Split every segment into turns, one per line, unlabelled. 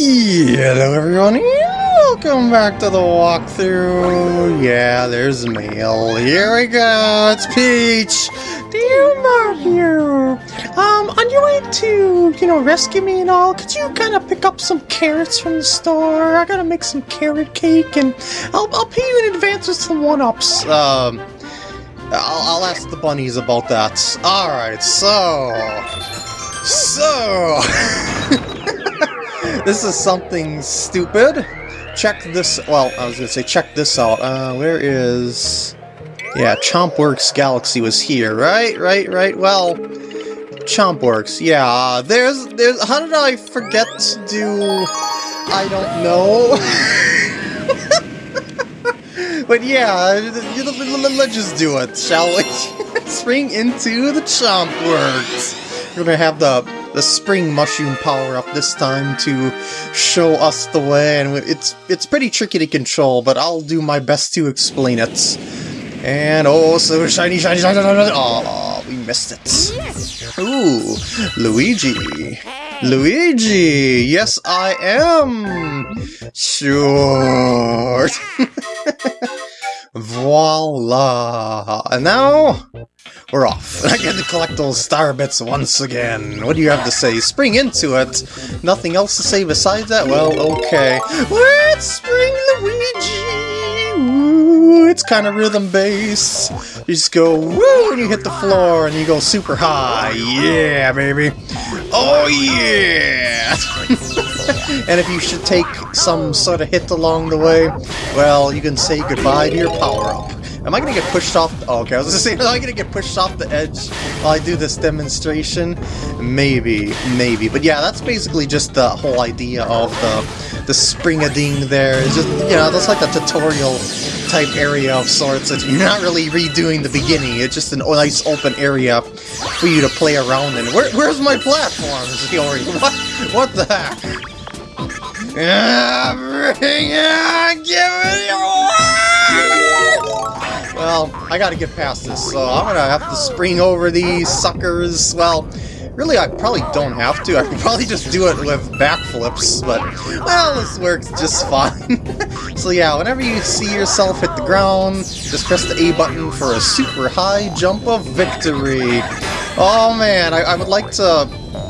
Hello everyone, welcome back to the walkthrough. Yeah, there's mail. Here we go, it's Peach. Dear Mario, um, on your way to, you know, rescue me and all, could you kind of pick up some carrots from the store? I gotta make some carrot cake and I'll, I'll pay you in advance with some one-ups. Um, I'll, I'll ask the bunnies about that. Alright, so... So... this is something stupid. Check this... Well, I was gonna say check this out. Uh, where is... Yeah, Chompworks Galaxy was here, right? Right, right, well... Chompworks, yeah, there's... there's. How did I forget to do... I don't know. but yeah, let's just do it, shall we? Spring into the Chompworks. We're gonna have the the spring mushroom power up this time to show us the way, and it's it's pretty tricky to control, but I'll do my best to explain it. And oh, so shiny, shiny, shiny, shiny, oh, we missed it. Ooh, Luigi. Luigi! Yes, I am! Sure! Voila! And now, we're off. I get to collect those star bits once again. What do you have to say? Spring into it. Nothing else to say besides that? Well, okay. Let's spring Luigi! It's kind of rhythm based. You just go woo and you hit the floor and you go super high. Yeah, baby. Oh yeah! and if you should take some sort of hit along the way, well, you can say goodbye to your power-up. Am I gonna get pushed off? Oh, okay, I was gonna say, am I gonna get pushed off the edge while I do this demonstration? Maybe, maybe. But yeah, that's basically just the whole idea of the the spring-a-ding there. It's just, you know, that's like a tutorial type area of sorts that you're not really redoing the beginning. It's just a nice open area for you to play around in. Where, where's my platform? What, what the heck? Yeah, bring it, give it Well, I gotta get past this, so I'm gonna have to spring over these suckers. Well, Really, I probably don't have to. I could probably just do it with backflips, but, well, this works just fine. so yeah, whenever you see yourself hit the ground, just press the A button for a super high jump of victory. Oh man, I, I would like to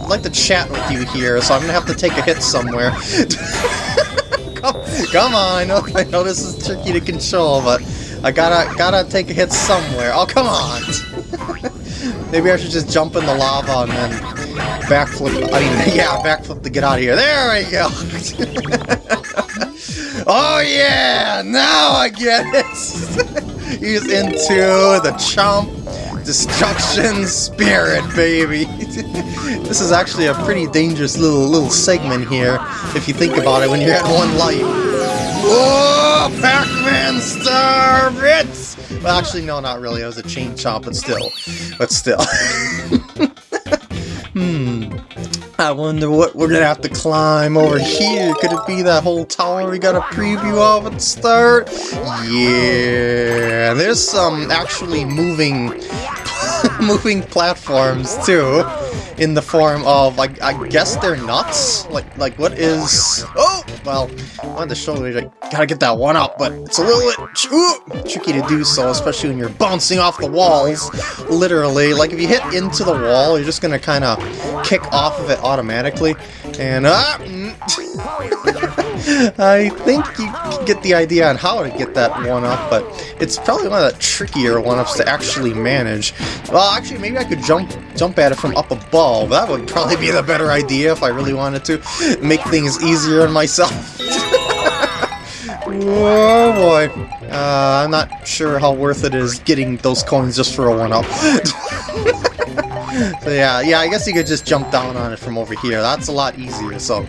like to chat with you here, so I'm gonna have to take a hit somewhere. come, come on, I know, I know this is tricky to control, but I gotta gotta take a hit somewhere. Oh, come on! Maybe I should just jump in the lava and then backflip. I mean, yeah, backflip to get out of here. There we go. oh yeah, now I get it. He's into the chomp destruction spirit, baby. this is actually a pretty dangerous little little segment here, if you think about it. When you're at one life. Oh, Pac-Man star bits. Well, actually, no, not really. It was a chain chomp, but still. But still. hmm. I wonder what we're gonna have to climb over here. Could it be that whole tower we got a preview of at the start? Yeah, there's some actually moving, moving platforms too in the form of, like, I guess they're nuts? Like, like what is... Oh! Well, I wanted to show you, gotta get that one up, but it's a little bit tricky to do so, especially when you're bouncing off the walls, literally. Like, if you hit into the wall, you're just gonna kind of kick off of it automatically, and... Ah, I think you get the idea on how to get that one-up, but it's probably one of the trickier one-ups to actually manage. Well, actually, maybe I could jump jump at it from up above. That would probably be the better idea if I really wanted to. Make things easier on myself. oh boy. Uh, I'm not sure how worth it is getting those coins just for a one-up. so yeah, yeah, I guess you could just jump down on it from over here. That's a lot easier, so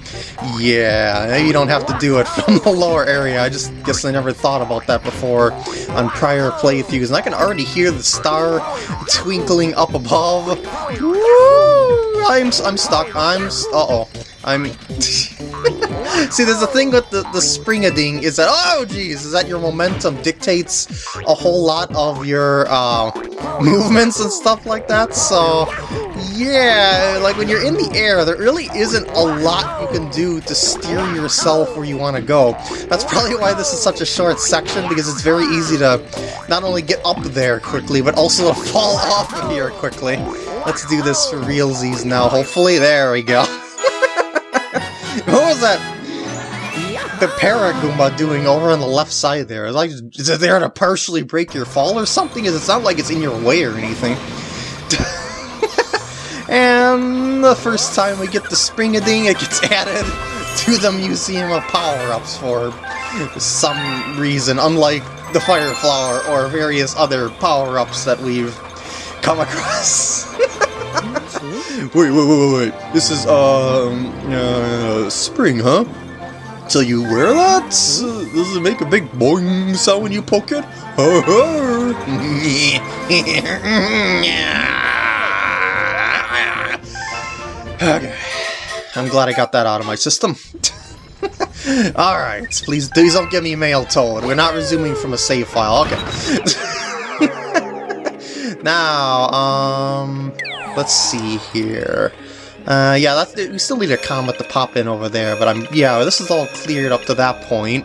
yeah, you don't have to do it from the lower area. I just guess I never thought about that before on prior playthroughs, and I can already hear the star twinkling up above. Woo! I'm, I'm stuck. I'm... Uh-oh. I'm... See, there's a thing with the, the spring-a-ding is that, oh geez, is that your momentum dictates a whole lot of your uh, movements and stuff like that, so yeah, like when you're in the air, there really isn't a lot you can do to steer yourself where you want to go. That's probably why this is such a short section, because it's very easy to not only get up there quickly, but also to fall off of here quickly. Let's do this for realsies now, hopefully. There we go. what was that? The Paragoomba doing over on the left side there? Like, is it there to partially break your fall or something? Is it not like it's in your way or anything. And the first time we get the Spring-a-Ding, it gets added to the Museum of Power-Ups for some reason, unlike the Fire Flower or various other power-ups that we've come across. wait, wait, wait, wait, wait. This is, um, uh, spring, huh? So you wear that? Does it make a big boing sound when you poke it? Okay. I'm glad I got that out of my system. Alright, please, please don't give me Mailtoad. We're not resuming from a save file. Okay. now, um, let's see here. Uh, yeah, that's, we still need a comet to pop in over there, but I'm, yeah, this is all cleared up to that point.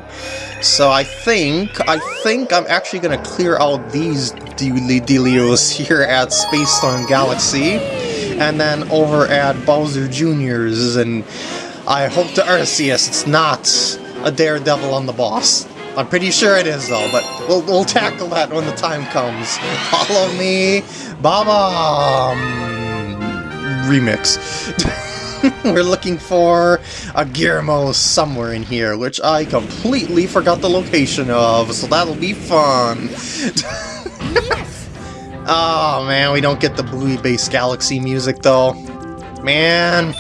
So I think, I think I'm actually gonna clear out these dealios here at Space Storm Galaxy and then over at Bowser Jr.'s, and I hope to Arceus it's not a Daredevil on the boss. I'm pretty sure it is though, but we'll, we'll tackle that when the time comes. Follow me, Baba remix. We're looking for a Gearmo somewhere in here, which I completely forgot the location of, so that'll be fun. Oh man, we don't get the Buoy Base Galaxy music though. Man.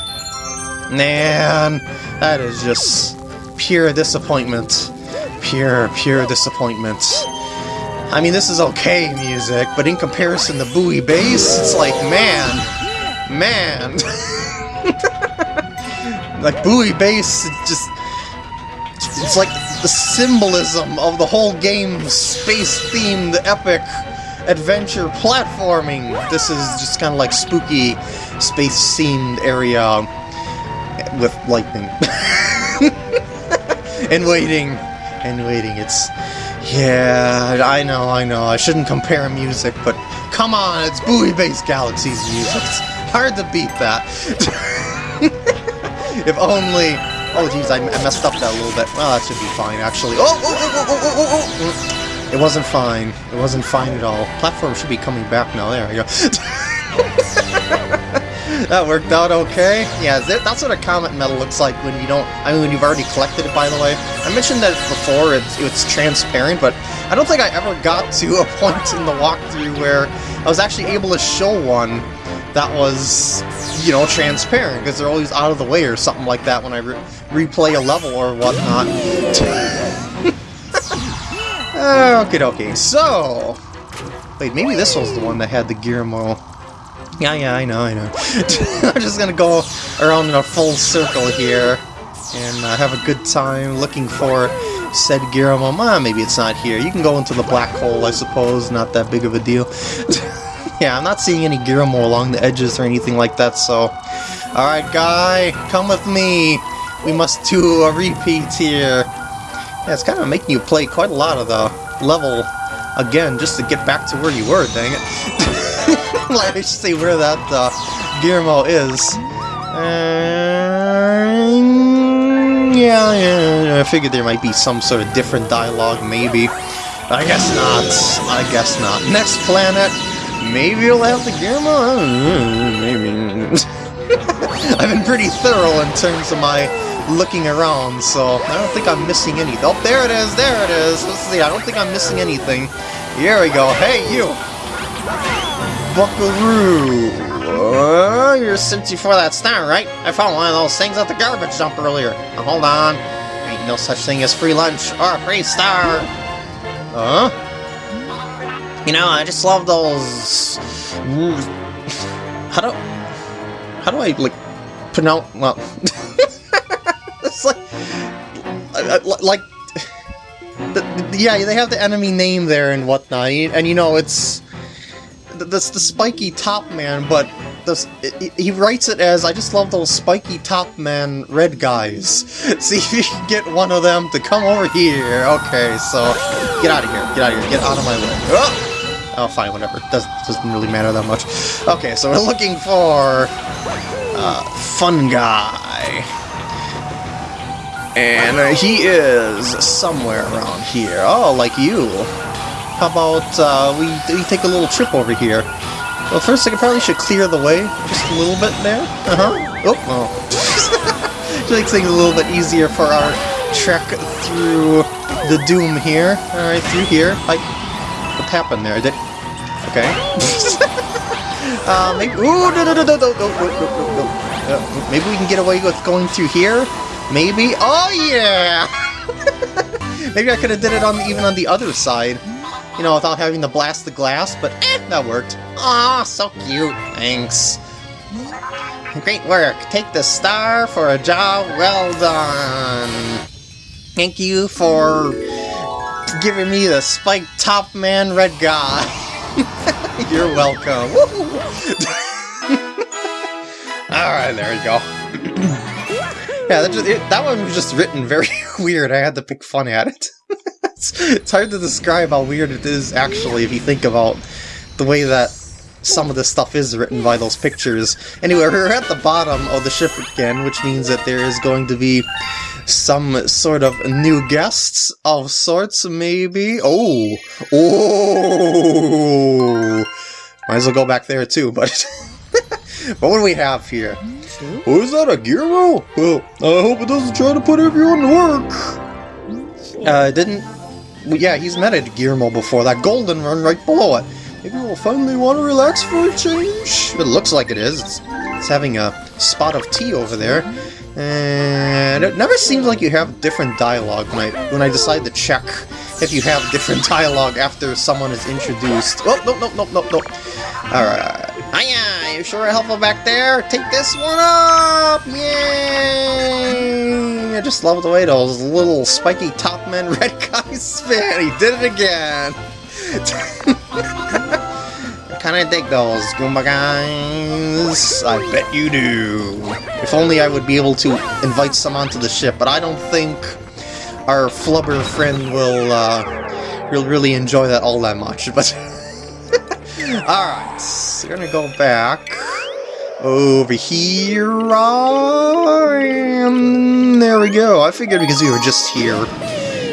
Man. That is just pure disappointment. Pure, pure disappointment. I mean, this is okay music, but in comparison to Buoy Base, it's like, man. Man. like, Buoy Base, it just... It's like the symbolism of the whole game, space-themed epic adventure platforming. This is just kind of like spooky space-themed area with lightning. and waiting. And waiting. It's... Yeah, I know, I know. I shouldn't compare music, but come on, it's Buoy Base Galaxy's music. Hard to beat that. if only... Oh, jeez, I messed up that a little bit. Well, that should be fine, actually. Oh, oh, oh, oh, oh, oh, oh, oh. It wasn't fine. It wasn't fine at all. Platform should be coming back now. There we go. that worked out okay. Yeah, that's what a comet medal looks like when you don't... I mean, when you've already collected it, by the way. I mentioned that before, it's, it's transparent, but I don't think I ever got to a point in the walkthrough where I was actually able to show one that was, you know, transparent, because they're always out of the way or something like that when I re replay a level or whatnot. Okay, okay. So, wait, maybe this was the one that had the Gearmo. Yeah, yeah, I know, I know. I'm just gonna go around in a full circle here and uh, have a good time looking for said Gearmo. Ah, maybe it's not here. You can go into the black hole, I suppose. Not that big of a deal. yeah, I'm not seeing any Gearmo along the edges or anything like that, so... Alright, guy, come with me. We must do a repeat here. Yeah, it's kind of making you play quite a lot of the level again just to get back to where you were, dang it. Let me see where that uh, Gearmo is. Yeah, yeah, I figured there might be some sort of different dialogue, maybe. I guess not. I guess not. Next planet, maybe you'll have the Gearmo? Maybe. I've been pretty thorough in terms of my looking around, so I don't think I'm missing anything. Oh, there it is, there it is. Let's see, I don't think I'm missing anything. Here we go. Hey, you! Buckaroo! Uh, you're simply for that star, right? I found one of those things at the garbage dump earlier. Now, hold on. Ain't no such thing as free lunch or a free star. Huh? You know, I just love those... How do... How do I, like, pronounce... Well... it's like, uh, uh, like, yeah, they have the enemy name there and whatnot, and you know, it's, that's the spiky top man, but this. He writes it as, I just love those spiky top man red guys. See if you can get one of them to come over here. Okay, so get out of here. Get out of here. Get out of my way. Oh, oh fine, whatever. Doesn't, doesn't really matter that much. Okay, so we're looking for uh, Fun Guy. And uh, he is somewhere around here. Oh, like you. How about uh, we, we take a little trip over here? Well, first I probably should clear the way just a little bit there. Uh-huh. Oh, oh. to make things a little bit easier for our trek through the doom here. Alright, through here. Like, what happened there? Did... Okay. uh, maybe... Ooh, no, no, no, no, no, no, no, no, no. Uh, maybe we can get away with going through here? Maybe? Oh, yeah! maybe I could have did it on even on the other side you know, without having to blast the glass, but eh, that worked. Aw, so cute. Thanks. Great work. Take the star for a job well done. Thank you for giving me the spiked top man red guy. You're welcome. Alright, there we go. yeah, that, just, it, that one was just written very weird. I had to pick fun at it it's, it's hard to describe how weird it is, actually, if you think about the way that some of this stuff is written by those pictures. Anyway, we're at the bottom of the ship again, which means that there is going to be some sort of new guests of sorts, maybe? Oh! Oh! Might as well go back there too, but... what do we have here? Oh, is that a Gearmo? Well, I hope it doesn't try to put everyone to work! Uh, didn't yeah, he's met a Gearmo before, that golden run right below it. Maybe we'll finally want to relax for a change? It looks like it is. It's, it's having a spot of tea over there. And it never seems like you have different dialogue when I, when I decide to check if you have different dialogue after someone is introduced. Oh, no, no, no, no, no. Alright. Hiya! You sure are helpful back there? Take this one up! Yay! I just love the way those little spiky top men red guys spin. He did it again! I kinda dig those Goomba guys. I bet you do. If only I would be able to invite some onto the ship, but I don't think our flubber friend will, uh, will really enjoy that all that much, but... Alright, so we're gonna go back over here, and there we go. I figured because we were just here,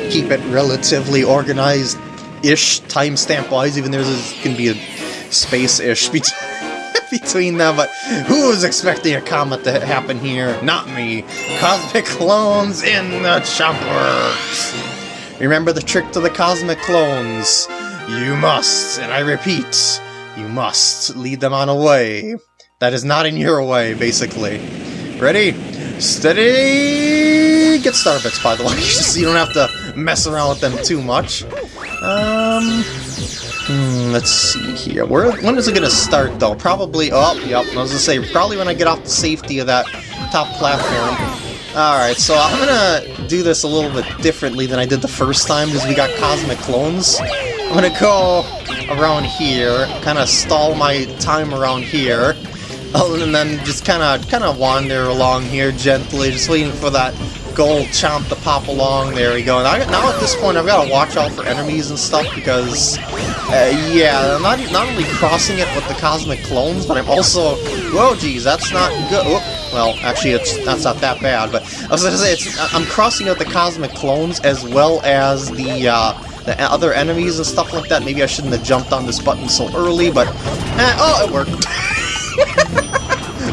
keep it relatively organized-ish, timestamp-wise, even though there's gonna be a space-ish between them, but who was expecting a comet to happen here? Not me. Cosmic clones in the Chompworks! Remember the trick to the cosmic clones. You must, and I repeat, you must lead them on a way that is not in your way, basically. Ready? Steady! Get starbits, by the way, so you don't have to mess around with them too much. Um... Let's see here. Where, when is it going to start, though? Probably... Oh, yep, I was going to say, probably when I get off the safety of that top platform. Alright, so I'm gonna do this a little bit differently than I did the first time, because we got Cosmic Clones. I'm gonna go around here, kind of stall my time around here, and then just kind of kind of wander along here gently, just waiting for that gold chomp to pop along. There we go. And I, now at this point, I've got to watch out for enemies and stuff because, uh, yeah, I'm not not only crossing it with the cosmic clones, but I'm also, whoa, geez, that's not good. Oh, well, actually, it's that's not that bad. But I was gonna say, it's I'm crossing out the cosmic clones as well as the. Uh, the other enemies and stuff like that. Maybe I shouldn't have jumped on this button so early, but... Eh, oh, it worked.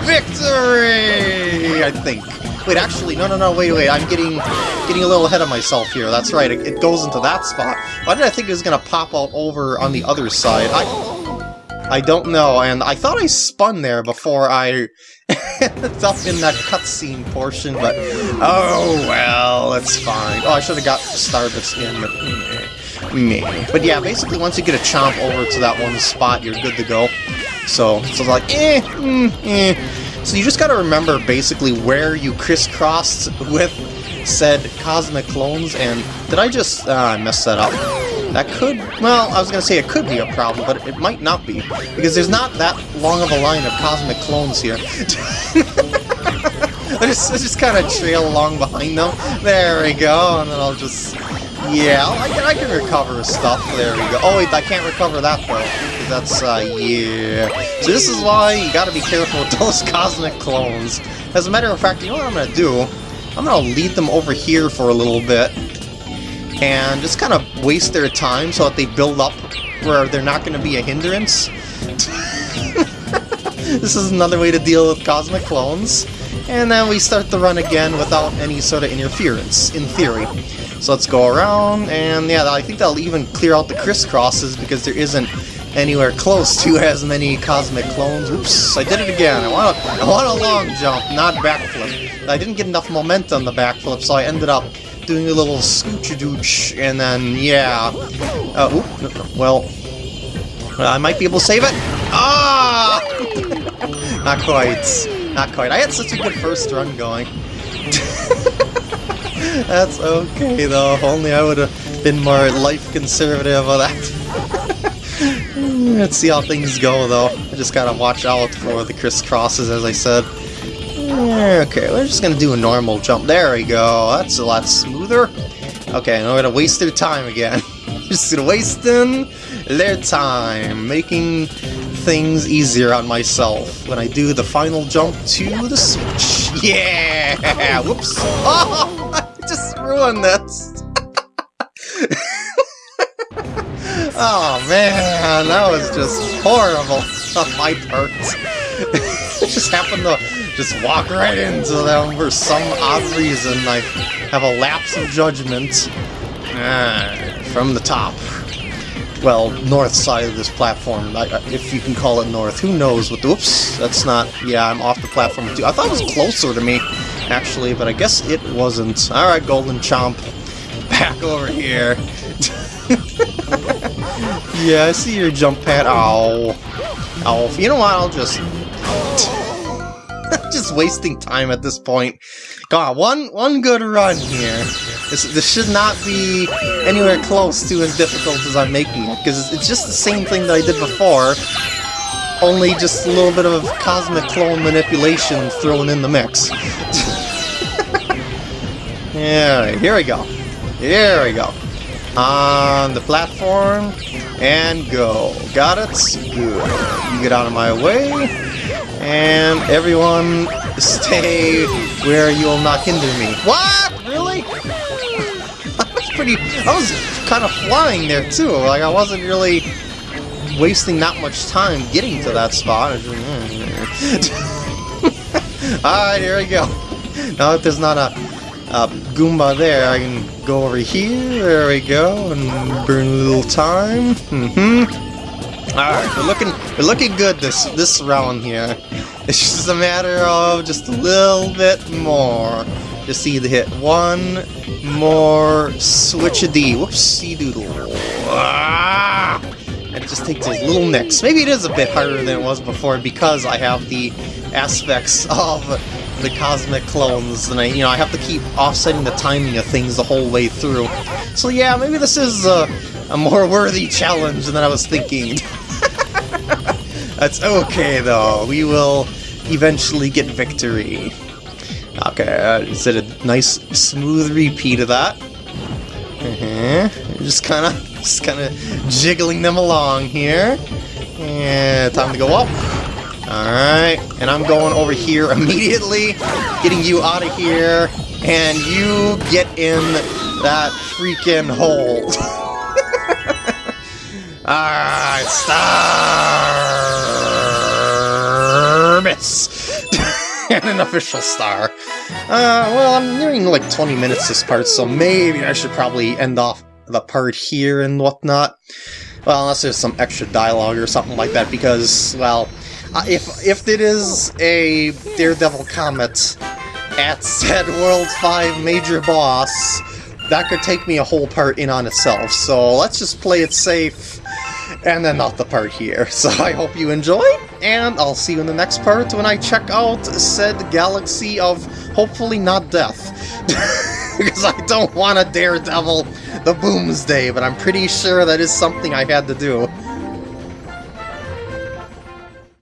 Victory! I think. Wait, actually, no, no, no, wait, wait, I'm getting getting a little ahead of myself here. That's right, it, it goes into that spot. Why did I think it was going to pop out over on the other side? I, I don't know, and I thought I spun there before I ended up in that cutscene portion, but oh well, it's fine. Oh, I should have got Starbits in, but meh, meh. But yeah, basically once you get a chomp over to that one spot, you're good to go. So, so like, eh, mm, eh. So you just gotta remember basically where you crisscrossed with said cosmic clones, and did I just, uh, mess that up? That could, well, I was to say it could be a problem, but it might not be, because there's not that long of a line of cosmic clones here. I just, I just kind of trail along behind them. There we go, and then I'll just... Yeah, I can, I can recover stuff. There we go. Oh, wait, I can't recover that, though. That's, uh, yeah. So this is why you gotta be careful with those cosmic clones. As a matter of fact, you know what I'm gonna do? I'm gonna lead them over here for a little bit. And just kind of waste their time so that they build up where they're not gonna be a hindrance. this is another way to deal with cosmic clones. And then we start the run again without any sort of interference, in theory. So let's go around, and yeah, I think that'll even clear out the crisscrosses because there isn't anywhere close to as many cosmic clones. Oops, I did it again. I want a, I want a long jump, not backflip. I didn't get enough momentum the backflip, so I ended up doing a little scooch-a-dooch, and then, yeah. Uh, oop, well, I might be able to save it. Ah! not quite. Not quite. I had such a good first run going. That's okay, though. If only I would have been more life conservative of that. Eh, let's see how things go, though. I just gotta watch out for the crisscrosses, as I said. Eh, okay, we're just gonna do a normal jump. There we go. That's a lot smoother. Okay, now we're gonna waste their time again. just wasting their time, making things easier on myself when I do the final jump to the switch. Yeah! Whoops! Oh! I just ruined this! Oh man, that was just horrible on my part. just happened to just walk right into them for some odd reason. I have a lapse of judgment. Ah, from the top well, north side of this platform, if you can call it north. Who knows what the... Oops, that's not... Yeah, I'm off the platform too. I thought it was closer to me, actually, but I guess it wasn't. Alright, Golden Chomp. Back over here. yeah, I see your jump pad. Ow. Ow. You know what, I'll just... just wasting time at this point. God, one one good run here. This, this should not be anywhere close to as difficult as I'm making it, because it's just the same thing that I did before, only just a little bit of cosmic clone manipulation thrown in the mix. yeah, here we go. Here we go. On the platform, and go. Got it? Good. You get out of my way, and everyone stay where you'll not hinder me. What? Really? I was pretty... I was kind of flying there, too. Like, I wasn't really wasting that much time getting to that spot. Mm, Alright, here we go. Now that there's not a, a Goomba there, I can go over here. There we go, and burn a little time. Mm-hmm. Alright, we're looking we're looking good this this round here. It's just a matter of just a little bit more. Just need to hit one more switch a D. Whoopsie doodle. Ah! And it just takes those little nicks. Maybe it is a bit harder than it was before because I have the aspects of the cosmic clones, and I, you know, I have to keep offsetting the timing of things the whole way through. So yeah, maybe this is a, a more worthy challenge than I was thinking. That's okay, though. We will eventually get victory. Okay, uh, is it a nice, smooth repeat of that? Uh -huh. Just kind of, just kind of jiggling them along here. Yeah, time to go up. Alright, and I'm going over here immediately, getting you out of here, and you get in that freaking hole. Alright, star miss! and an official star. Uh, well, I'm nearing like 20 minutes this part, so maybe I should probably end off the part here and whatnot. Well, unless there's some extra dialogue or something like that, because, well, uh, if, if it is a Daredevil Comet at said World 5 major boss, that could take me a whole part in on itself, so let's just play it safe and then not the part here. So I hope you enjoy, and I'll see you in the next part when I check out said galaxy of hopefully not death. because I don't want a Daredevil the Boomsday, but I'm pretty sure that is something I had to do.